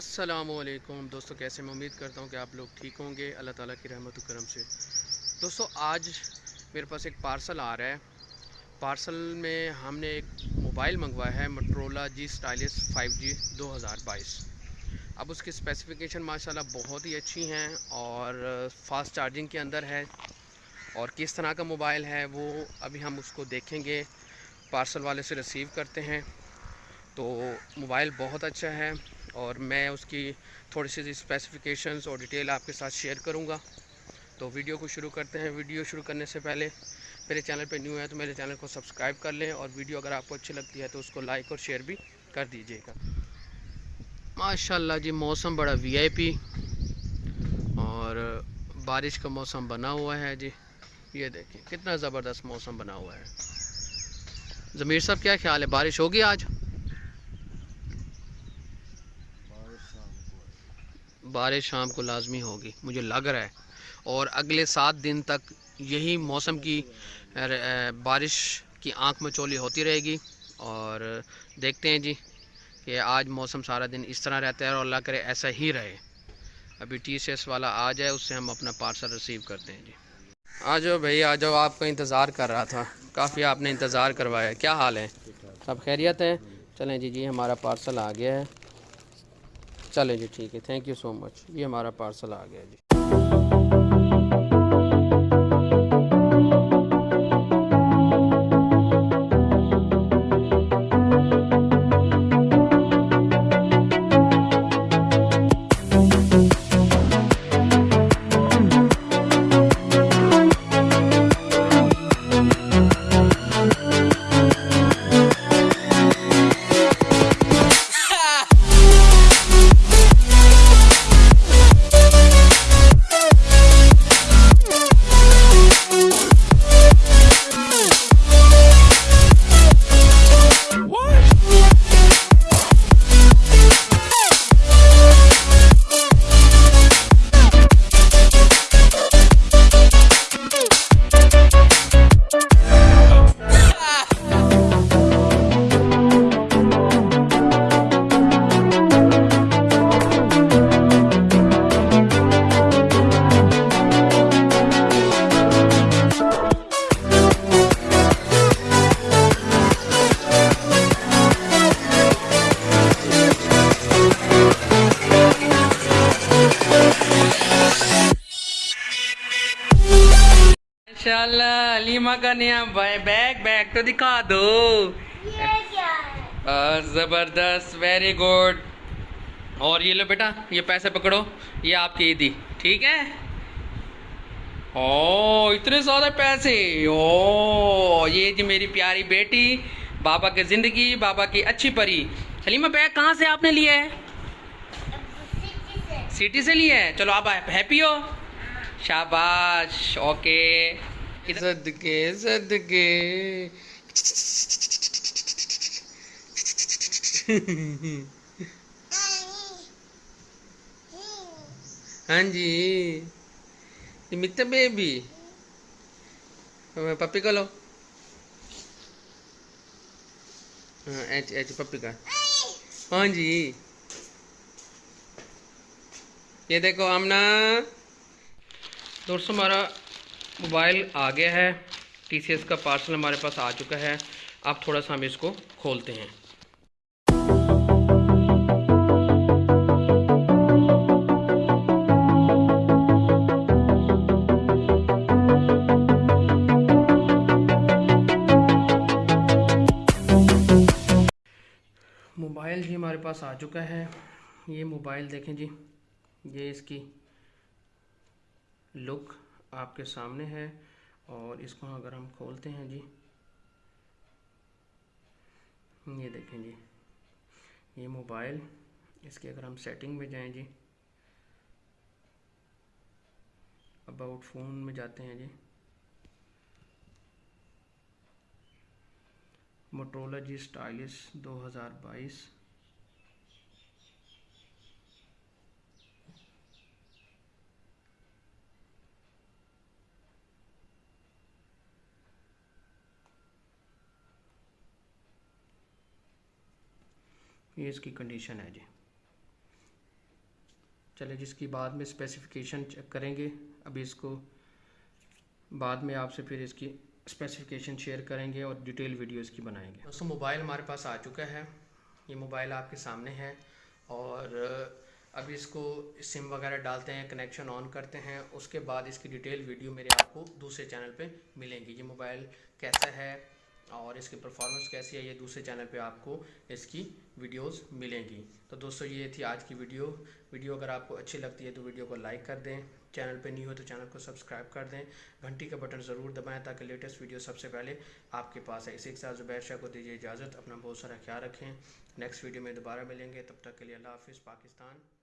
السلام علیکم۔ دوستوں کیسے میں امید کرتا ہوں کہ آپ لوگ ٹھیک ہوں گے۔ اللہ تعالیٰ کی رحمت و کرم سے۔ دوستوں آج میرے پاس ایک پارسل آ رہا ہے۔ پارسل میں ہم نے ایک موبائل منگوایا ہے مٹرولا جی سٹائلس فائیو جی دو ہزار بائیس۔ اب اس کی اسپیسیفکیشن ماشاءاللہ بہت ہی اچھی ہیں اور فاسٹ چارجنگ کے اندر ہے۔ اور کس طرح کا موبائل ہے وہ ابھی ہم اس کو دیکھیں گے۔ پارسل والے سے ریسیو کرتے ہیں۔ تو موبائل بہت اچھا ہے اور میں اس کی تھوڑی سی اسپیسیفکیشنز اور ڈیٹیل آپ کے ساتھ شیئر کروں گا۔ تو ویڈیو کو شروع کرتے ہیں۔ ویڈیو شروع کرنے سے پہلے میرے چینل پہ نیو ہے تو میرے چینل کو سبسکرائب کر لیں اور ویڈیو اگر آپ کو اچھی لگتی ہے تو اس کو لائک اور شیئر بھی کر دیجیے گا۔ ماشاءاللہ جی موسم بڑا وی آئی پی اور بارش کا موسم بنا ہوا ہے جی۔ یہ دیکھیں، کتنا زبردست موسم بنا ہوا ہے۔ ضمیر صاحب، کیا خیال ہے؟ بارش ہوگی آج؟ بارش شام کو لازمی ہوگی، مجھے لگ رہا ہے۔ اور اگلے سات دن تک یہی موسم کی بارش کی آنکھ میں چولی ہوتی رہے گی۔ اور دیکھتے ہیں جی کہ آج موسم سارا دن اس طرح رہتا ہے اور اللہ کرے ایسا ہی رہے۔ ابھی ٹی سی ایس والا آ جائے، اس سے ہم اپنا پارسل ریسیو کرتے ہیں جی۔ آ جاؤ بھائی، آ جاؤ، آپ کا انتظار کر رہا تھا۔ کافی آپ نے انتظار کروایا۔ کیا حال ہے؟ سب خیریت ہے چلیں جی جی ہمارا پارسل آ گیا ہے۔ چلیں جی ٹھیک ہے۔ تھینک یو سو مچ یہ ہمارا پارسل آ گیا جی۔ ماشاءاللہ علیمہ کا نیا بیگ بیگ تو دکھا دو۔ زبردست ویری گڈ اور یہ لو بیٹا یہ پیسے پکڑو یہ آپ کی عیدی ٹھیک ہے؟ او اتنے زیادہ پیسے۔ او یہ جی میری پیاری بیٹی بابا کی زندگی بابا کی اچھی پری۔ حلیمہ بیگ کہاں سے آپ نے لیا ہے؟ سٹی سے۔ لیا ہے۔ چلو آپ ہیپی ہو۔ شاباش اوکے۔ صدقے صدقے ہاں جی۔ مت بیبی۔ ہاں، پپی کا لو۔ ہاں، ایچ ایچ، پپی کا۔ ہاں جی۔ یہ دیکھو آمنا دوستوں ہمارا موبائل آ گیا ہے، ٹی سی ایس کا پارسل ہمارے پاس آ چکا ہے۔ اب تھوڑا سا ہم اس کو کھولتے ہیں۔ موبائل جی ہمارے پاس آ چکا ہے۔ یہ موبائل دیکھیں جی یہ اس کی لک۔ آپ کے سامنے ہے اور اس کو اگر ہم کھولتے ہیں جی یہ دیکھیں جی یہ موبائل، اس کی اگر ہم سیٹنگ میں جائیں جی اباؤٹ فون میں جاتے ہیں جی موٹرولا جی سٹائلس دو ہزار بائیس یہ اس کی کنڈیشن ہے جی۔ چلے جس کی بعد میں اسپیسیفکیشن چیک کریں گے، ابھی اس کو بعد میں آپ سے پھر اس کی اسپیسیفکیشن شیئر کریں گے اور ڈیٹیل ویڈیو اس کی بنائیں گے۔ دوستوں موبائل ہمارے پاس آ چکا ہے۔ یہ موبائل آپ کے سامنے ہے اور ابھی اس کو سم وغیرہ ڈالتے ہیں کنیکشن آن کرتے ہیں۔ اس کے بعد اس کی ڈیٹیل ویڈیو میرے آپ کو دوسرے چینل پہ ملیں گی۔ یہ موبائل کیسا ہے؟ اور اس کی پرفارمنس کیسی ہے یہ دوسرے چینل پہ آپ کو اس کی ویڈیوز ملیں گی۔ تو دوستو یہ تھی آج کی ویڈیو ویڈیو اگر آپ کو اچھی لگتی ہے تو ویڈیو کو لائک کر دیں۔ چینل پہ نہیں ہو تو چینل کو سبسکرائب کر دیں۔ گھنٹی کا بٹن ضرور دبائیں تاکہ لیٹسٹ ویڈیو سب سے پہلے آپ کے پاس ہے اسی کے ساتھ زبیر شاہ کو دیجیے اجازت۔ اپنا بہت سارا خیال رکھیں۔ نیکسٹ ویڈیو میں دوبارہ ملیں گے۔ تب تک کے لیے اللہ حافظ، پاکستان۔